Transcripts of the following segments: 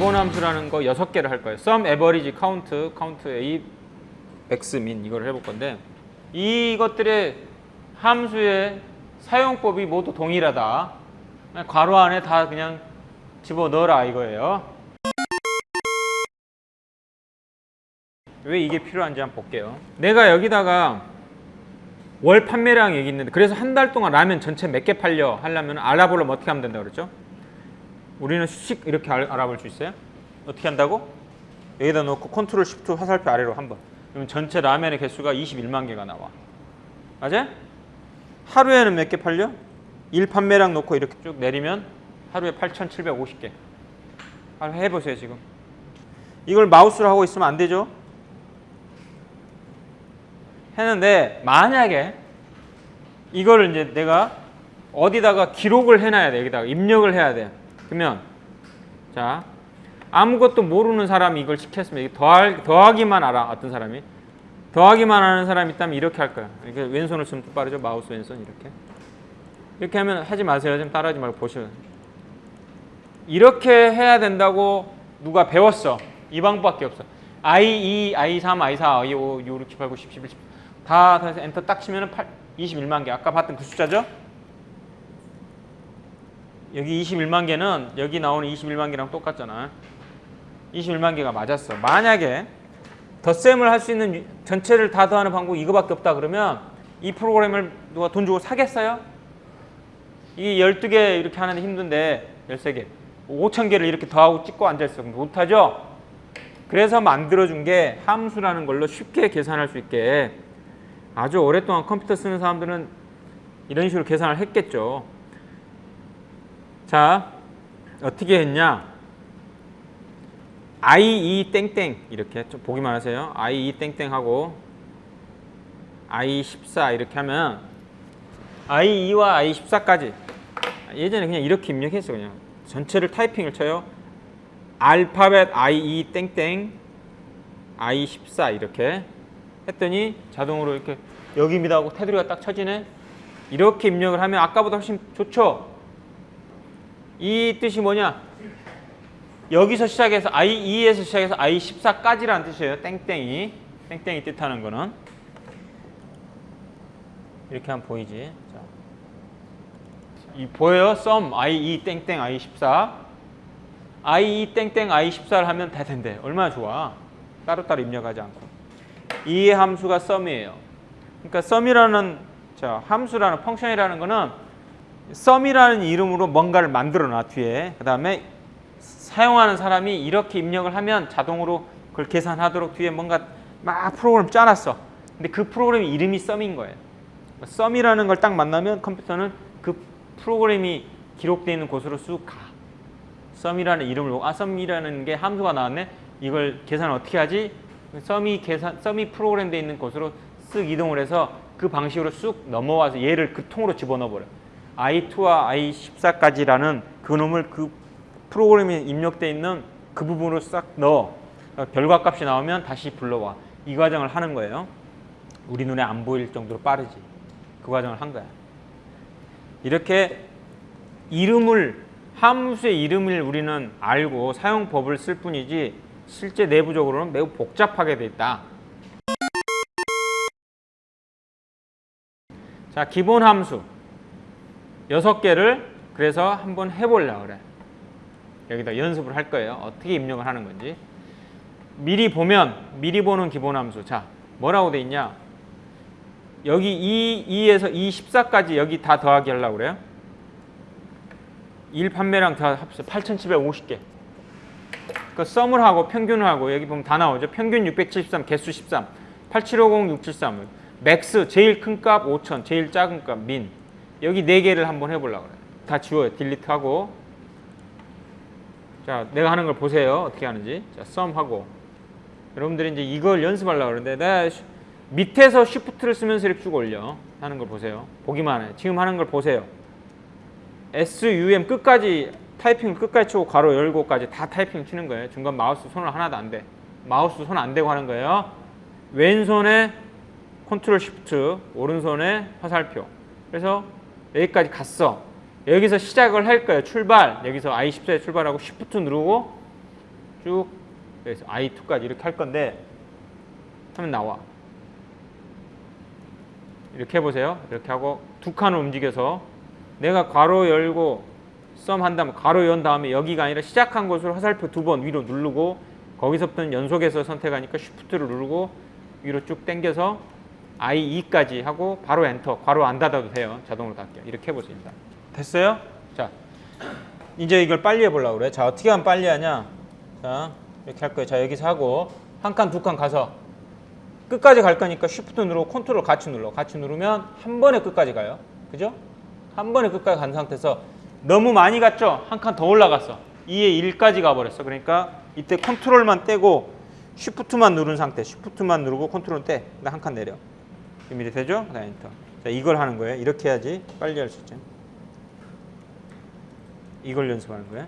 함수라는 거 6개를 할 거예요. sum, average, count, count A, x, min 이걸 해볼 건데 이것들의 함수의 사용법이 모두 동일하다. 괄호 안에 다 그냥 집어넣어라 이거예요. 왜 이게 필요한지 한번 볼게요. 내가 여기다가 월 판매량 여기 있는데 그래서 한 달 동안 라면 전체 몇 개 팔려 하려면 알아보려면 어떻게 하면 된다 그랬죠? 우리는 수식 이렇게 알, 아볼 수 있어요? 어떻게 한다고? 여기다 놓고 컨트롤 시프트 화살표 아래로 한번 그러면 전체 라면의 개수가 21만 개가 나와 맞아요? 하루에는 몇 개 팔려? 일 판매량 놓고 이렇게 쭉 내리면 하루에 8,750개 한번 해보세요 지금 이걸 마우스로 하고 있으면 안 되죠? 했는데 만약에 이거를 이제 내가 어디다가 기록을 해놔야 돼 여기다가 입력을 해야 돼 그러면 자 아무것도 모르는 사람이 이걸 시켰으면 더할, 더하기만 알아 어떤 사람이? 더하기만 하는 사람이 있다면 이렇게 할 거야. 이렇게 왼손을 또 빠르죠. 마우스 왼손 이렇게. 이렇게 하면 하지 마세요. 좀 따라하지 말고 보셔요 이렇게 해야 된다고 누가 배웠어? 이 방법밖에 없어. I2, I3, I4, I5, 6, 6, 7, 8, 9, 10, 11, 10. 다 해서 엔터 딱 치면 8, 21만 개. 아까 봤던 그 숫자죠? 여기 21만 개는 여기 나오는 21만 개랑 똑같잖아. 21만 개가 맞았어. 만약에 덧셈을 할 수 있는 전체를 다 더하는 방법이 이거밖에 없다 그러면 이 프로그램을 누가 돈 주고 사겠어요? 이 12개 이렇게 하는데 힘든데 13개. 5천 개를 이렇게 더하고 찍고 앉아있어. 못하죠? 그래서 만들어준 게 함수라는 걸로 쉽게 계산할 수 있게 아주 오랫동안 컴퓨터 쓰는 사람들은 이런 식으로 계산을 했겠죠. 자, 어떻게 했냐? i2 땡땡 이렇게 좀 보기만 하세요. i2 땡땡 하고 i14 이렇게 하면 i2와 i14까지 예전에 그냥 이렇게 입력했어 그냥 전체를 타이핑을 쳐요. 알파벳 i2 땡땡 i14 이렇게 했더니 자동으로 이렇게 여기입니다 하고 테두리가 딱 쳐지네 이렇게 입력을 하면 아까보다 훨씬 좋죠 이 뜻이 뭐냐? 여기서 시작해서 i2에서 시작해서 i14까지라는 뜻이에요. 땡땡이. 땡땡이 뜻하는 거는. 이렇게 하면 보이지? 자. 이 보여요? sum i2 땡땡 i14 i2 땡땡 i14를 하면 다 된대. 얼마나 좋아? 따로따로 입력하지 않고. 이 함수가 sum이에요. 그러니까 sum이라는 자, 함수라는 펑션이라는 거는 sum이라는 이름으로 뭔가를 만들어 놔 뒤에 그 다음에 사용하는 사람이 이렇게 입력을 하면 자동으로 그걸 계산하도록 뒤에 뭔가 막 프로그램 짜놨어 근데 그 프로그램 이름이 sum인 거예요 sum이라는 걸 딱 만나면 컴퓨터는 그 프로그램이 기록되어 있는 곳으로 쑥 가. sum이라는 이름을 보고 아 sum이라는 게 함수가 나왔네 이걸 계산을 어떻게 하지? 썸이 계산, 썸이 프로그램되어 있는 곳으로 쓱 이동을 해서 그 방식으로 쑥 넘어와서 얘를 그 통으로 집어넣어 버려. I2와 i14까지라는 그놈을 그 프로그램에 입력되어 있는 그 부분으로 싹 넣어. 결과값이 나오면 다시 불러와. 이 과정을 하는 거예요. 우리 눈에 안 보일 정도로 빠르지. 그 과정을 한 거야. 이렇게 이름을 함수의 이름을 우리는 알고 사용법을 쓸 뿐이지 실제 내부적으로는 매우 복잡하게 돼 있다. 자, 기본 함수 여섯 개를 그래서 한번 해보려고 그래. 여기다 연습을 할 거예요. 어떻게 입력을 하는 건지. 미리 보면 미리 보는 기본 함수. 자, 뭐라고 돼 있냐? 여기 E, 2에서 E, 14까지 여기 다 더하기 하려고 그래요. 1 판매량 다 합쳐 8,750개. 그 SUM을 하고 평균을 하고 여기 보면 다 나오죠. 평균 673, 개수 13, 8750, 673. MAX 제일 큰 값 5,000, 제일 작은 값 MIN. 여기 네 개를 한번 해보려고 그래요. 다 지워요. delete하고. 자, 내가 하는 걸 보세요. 어떻게 하는지. 자, SUM 하고. 여러분들이 이제 이걸 연습하려고 그러는데 내가 밑에서 쉬프트를 쓰면서 이렇게 쭉 올려. 하는 걸 보세요. 보기만 해. 지금 하는 걸 보세요. SUM 끝까지 타이핑 끝까지 치고 괄호 열고까지 다 타이핑 치는 거예요. 중간 마우스 손을 하나도 안 대. 마우스 손 안 대고 하는 거예요. 왼손에 컨트롤 쉬프트, 오른손에 화살표. 그래서 여기까지 갔어. 여기서 시작을 할 거예요. 출발. 여기서 I14에 출발하고 쉬프트 누르고 쭉 그래서 I2까지 이렇게 할 건데 하면 나와. 이렇게 해보세요. 이렇게 하고 두 칸을 움직여서 내가 괄호 열고 썸 한다면 괄호 연 다음에 여기가 아니라 시작한 곳으로 화살표 두 번 위로 누르고 거기서부터는 연속해서 선택하니까 쉬프트를 누르고 위로 쭉 당겨서 E2까지 하고 바로 엔터 괄호 안 닫아도 돼요. 자동으로 닫겨요. 이렇게 해보세요. 일단. 됐어요? 자 이제 이걸 빨리 해보려고 그래. 자 어떻게 하면 빨리 하냐? 자 이렇게 할 거예요. 자 여기서 하고 한 칸 두 칸 가서 끝까지 갈 거니까 쉬프트 누르고 컨트롤 같이 눌러. 같이 누르면 한 번에 끝까지 가요. 그죠? 한 번에 끝까지 간 상태에서 너무 많이 갔죠? 한 칸 더 올라갔어. E에 1까지 가버렸어. 그러니까 이때 컨트롤만 떼고 쉬프트만 누른 상태. 쉬프트만 누르고 컨트롤 떼. 그다음 한칸 내려. 준비 되죠? 그다음 엔터. 자 이걸 하는 거예요. 이렇게 해야지 빨리 할 수 있죠. 이걸 연습하는 거예요.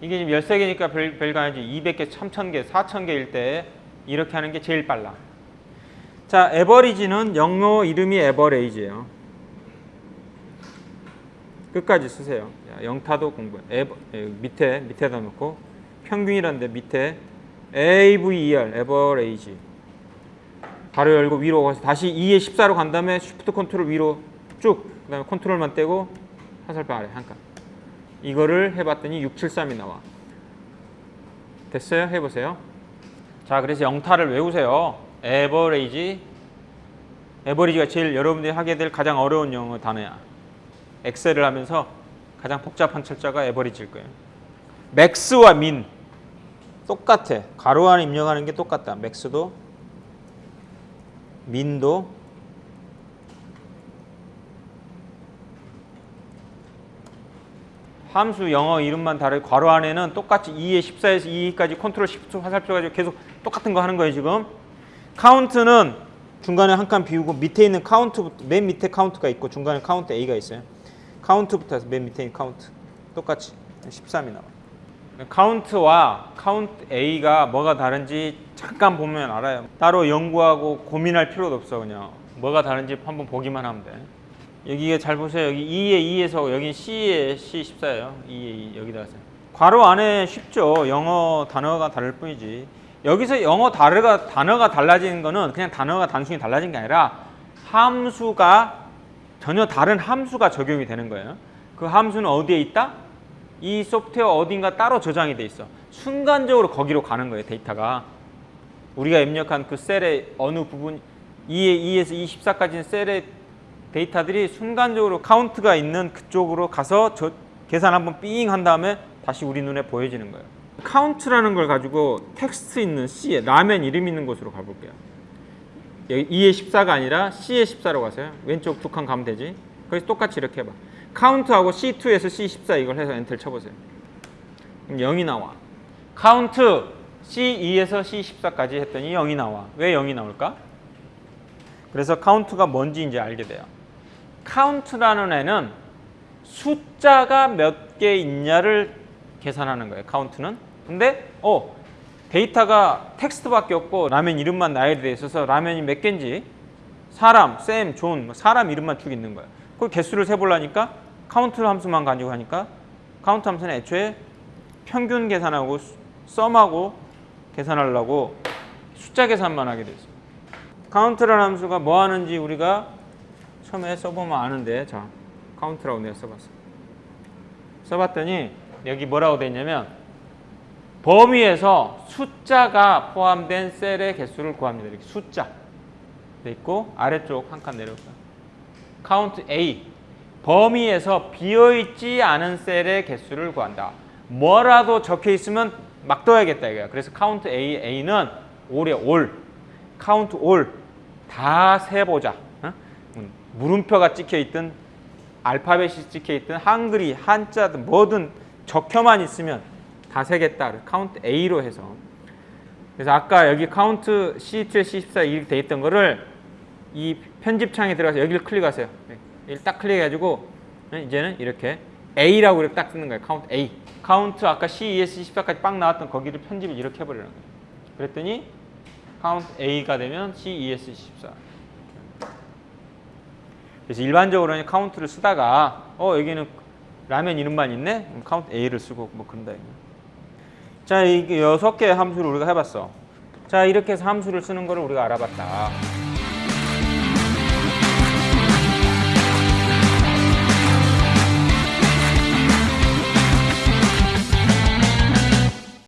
이게 지금 13개니까 별, 별거 아니지 200개, 3000개, 4000개일 때 이렇게 하는 게 제일 빨라. 자, AVERAGE는 영어 이름이 AVERAGE예요. 끝까지 쓰세요. 야, 영타도 공부해. AVER, 에, 밑에 밑에다 놓고 평균이란데 밑에 AVER AVERAGE. 바로 열고 위로 가서 다시 E에 14로 간 다음에 쉬프트 컨트롤 위로 쭉 그 다음에 컨트롤만 떼고 화살표 아래 한 칸. 이거를 해봤더니 673이 나와. 됐어요? 해보세요. 자, 그래서 영타를 외우세요. AVERAGE. AVERAGE가 제일 여러분들이 하게 될 가장 어려운 영어 단어야. 엑셀을 하면서 가장 복잡한 철자가 AVERAGE일 거예요. MAX와 MIN 똑같아. 괄호 안에 입력하는 게 똑같다. MAX도 MIN도 함수 영어 이름만 다르고 괄호 안에는 똑같이 E에 14에서 2까지 컨트롤 시프트 화살표 가지고 계속 똑같은 거 하는 거예요 지금. COUNT는 중간에 한 칸 비우고 밑에 있는 COUNT부터 맨 밑에 COUNT가 있고 중간에 COUNTA가 있어요. COUNT부터 해서 맨 밑에 있는 카운트. 똑같이 13이 나와 COUNT와 COUNTA가 뭐가 다른지 잠깐 보면 알아요 따로 연구하고 고민할 필요도 없어 그냥 뭐가 다른지 한번 보기만 하면 돼 여기가 잘 보세요. 여기 E에 2에서 여기 C에 C14예요. E에 2 여기다 하세요. 괄호 안에 쉽죠. 영어 단어가 다를 뿐이지. 여기서 영어 단어가 단어가 달라지는 거는 그냥 단어가 단순히 달라진 게 아니라 함수가 전혀 다른 함수가 적용이 되는 거예요. 그 함수는 어디에 있다? 이 소프트웨어 어딘가 따로 저장이 돼 있어. 순간적으로 거기로 가는 거예요, 데이터가. 우리가 입력한 그 셀의 어느 부분 E에 2에서 E14까지는 셀의 데이터들이 순간적으로 COUNT가 있는 그쪽으로 가서 저 계산 한번 삥 한 다음에 다시 우리 눈에 보여지는 거예요. COUNT라는 걸 가지고 텍스트 있는 C에 라면 이름 있는 곳으로 가볼게요. 여기 E에 14가 아니라 C에 14로 가세요. 왼쪽 두 칸 가면 되지. 그래서 똑같이 이렇게 해봐. COUNT하고 C2에서 C14 이걸 해서 엔터를 쳐보세요. 그럼 0이 나와. COUNT C2에서 C14까지 했더니 0이 나와. 왜 0이 나올까? 그래서 COUNT가 뭔지 이제 알게 돼요. COUNT라는 애는 숫자가 몇 개 있냐를 계산하는 거예요. COUNT는. 근데 어 데이터가 텍스트밖에 없고 라면 이름만 나열이 돼 있어서 라면이 몇 개인지 사람, 쌤, 존, 뭐 사람 이름만 쭉 있는 거예요. 그 개수를 세보려니까 카운트 함수만 가지고 하니까 카운트 함수는 애초에 평균 계산하고 sum하고 계산하려고 숫자 계산만 하게 돼 있어요. 카운트라는 함수가 뭐 하는지 우리가 처음에 써보면 아는데 자 카운트라고 내가 써봤어 써봤더니 여기 뭐라고 돼 있냐면 범위에서 숫자가 포함된 셀의 개수를 구합니다. 이렇게 숫자 돼 있고 아래쪽 한 칸 내려올까? 카운트 A. 범위에서 비어있지 않은 셀의 개수를 구한다. 뭐라도 적혀 있으면 막 넣어야겠다 이거야 그래서 카운트 A, A는 all에 all 카운트 all 다 세보자 어? 물음표가 찍혀 있든 알파벳이 찍혀 있든 한글이 한자든 뭐든 적혀만 있으면 다 세겠다. 카운트 A로 해서. 그래서 아까 여기 카운트 C2에 C14 이렇게 돼 있던 거를 이 편집창에 들어가서 여기를 클릭하세요. 여기 딱 클릭해가지고 이제는 이렇게 A라고 이렇게 딱 쓰는 거예요. 카운트 A. 카운트 아까 C2에서 C14까지 빵 나왔던 거기를 편집을 이렇게 해버리는 거예요. 그랬더니 카운트 A가 되면 C2에서 C14. 그래서 일반적으로는 카운트를 쓰다가 어 여기는 라면 이름만 있네? 카운트 A를 쓰고 뭐 그런다. 자, 이게 여섯 개의 함수를 우리가 해봤어. 자, 이렇게 해서 함수를 쓰는 거를 우리가 알아봤다.